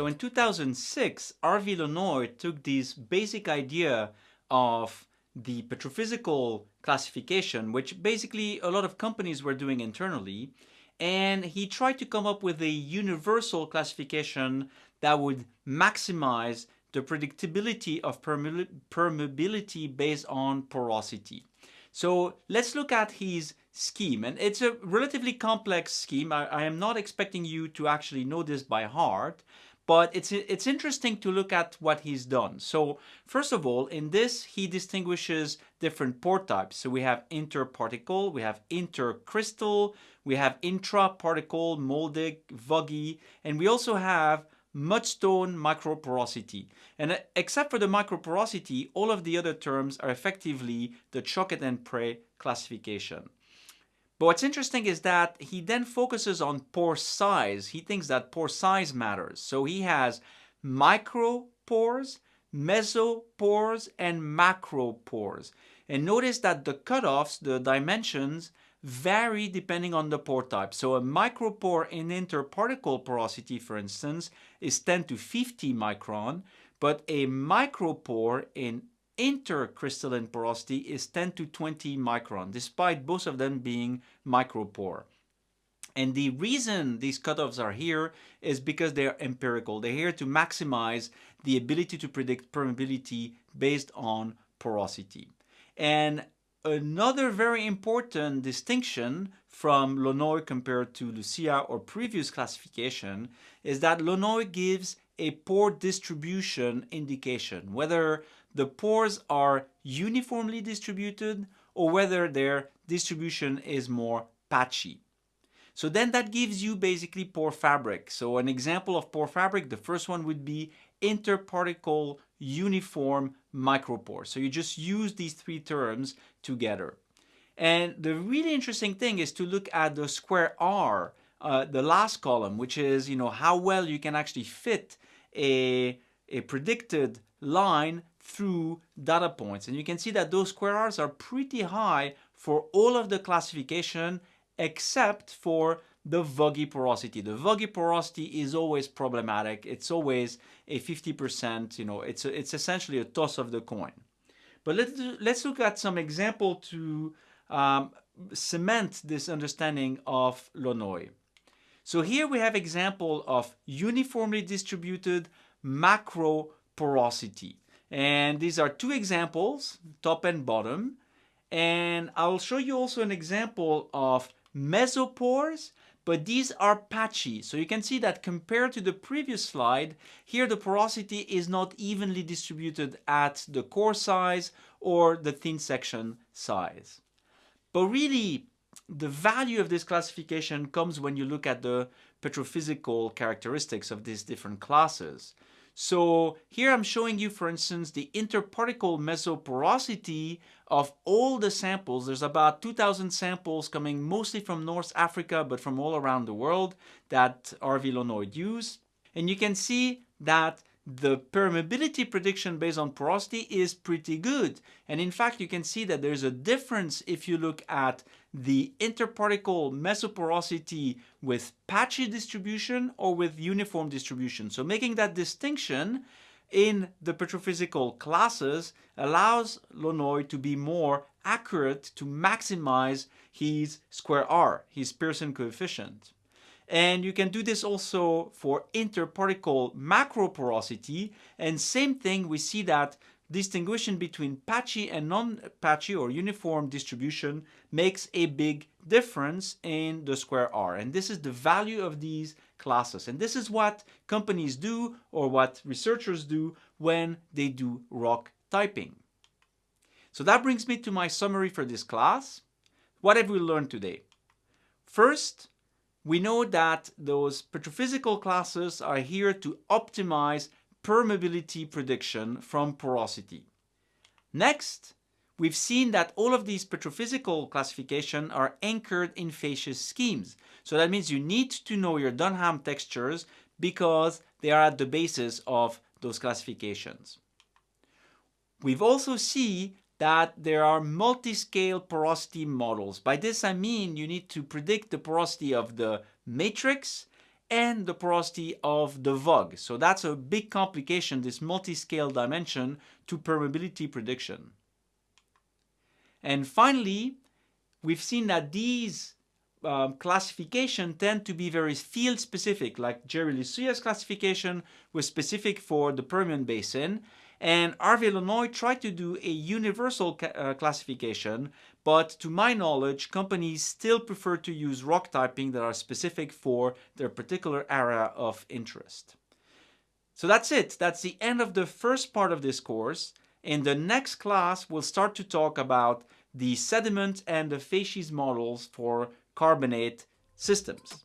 So in 2006, Harvey Lenoy took this basic idea of the petrophysical classification, which basically a lot of companies were doing internally, and he tried to come up with a universal classification that would maximize the predictability of permeability based on porosity. So let's look at his scheme. And it's a relatively complex scheme. I, I, am not expecting you to actually know this by heart, but it's, it's interesting to look at what he's done. So first of all, in this, he distinguishes different pore types. So we have interparticle, we have intercrystal, we have intraparticle, moldic, vuggy, and we also have mudstone microporosity. And uh, except for the microporosity, all of the other terms are effectively the Choquette and Pray classification. But what's interesting is that he then focuses on pore size. He thinks that pore size matters. So he has micropores, mesopores, and macropores. And notice that the cutoffs, the dimensions, vary depending on the pore type. So a micropore in interparticle porosity, for instance, is 10 to 50 micron, but a micropore in intercrystalline porosity is 10 to 20 micron, despite both of them being micropore. And the reason these cutoffs are here is because they're empirical. They're here to maximize the ability to predict permeability based on porosity. And Another very important distinction from Lenoy compared to Lucia or previous classification is that Lenoy gives a pore distribution indication, whether the pores are uniformly distributed or whether their distribution is more patchy. So then that gives you basically pore fabric. So an example of pore fabric, the first one would be interparticle uniform micropore. So you just use these three terms together. And the really interesting thing is to look at the square R, uh, the last column, which is you know how well you can actually fit a, a predicted line through data points. And you can see that those square R's are pretty high for all of the classification except for the vuggy porosity. The vuggy porosity is always problematic. It's always a 50%, you know, it's, a, it's essentially a toss of the coin. But let's, let's look at some example to um, cement this understanding of Lenoy. So here we have example of uniformly distributed macro porosity. And these are two examples, top and bottom. And I'll show you also an example of mesopores but these are patchy. So you can see that compared to the previous slide, here the porosity is not evenly distributed at the core size or the thin section size. But really, the value of this classification comes when you look at the petrophysical characteristics of these different classes. So here I'm showing you, for instance, the interparticle mesoporosity of all the samples. There's about 2,000 samples coming mostly from North Africa, but from all around the world that Harvey Lenoy used. And you can see that the permeability prediction based on porosity is pretty good. And in fact, you can see that there's a difference if you look at the interparticle mesoporosity with patchy distribution or with uniform distribution. So making that distinction in the petrophysical classes allows Lenoy to be more accurate to maximize his square R, his Pearson coefficient. And you can do this also for interparticle macroporosity. And same thing, we see that distinguishing between patchy and non-patchy or uniform distribution makes a big difference in the square R. And this is the value of these classes. And this is what companies do or what researchers do when they do rock typing. So that brings me to my summary for this class. What have we learned today? First, we know that those petrophysical classes are here to optimize permeability prediction from porosity. Next, we've seen that all of these petrophysical classification are anchored in facies schemes. So that means you need to know your Dunham textures because they are at the basis of those classifications. We've also seen that there are multi-scale porosity models. By this I mean you need to predict the porosity of the matrix and the porosity of the vug. So that's a big complication, this multi-scale dimension to permeability prediction. And finally, we've seen that these um, classification tend to be very field specific, like Jerry Lucia's classification was specific for the Permian Basin, and Harvey Lenoy tried to do a universal ca uh, classification, but to my knowledge, companies still prefer to use rock typing that are specific for their particular area of interest. So that's it. That's the end of the first part of this course. In the next class, we'll start to talk about the sediment and the facies models for carbonate systems.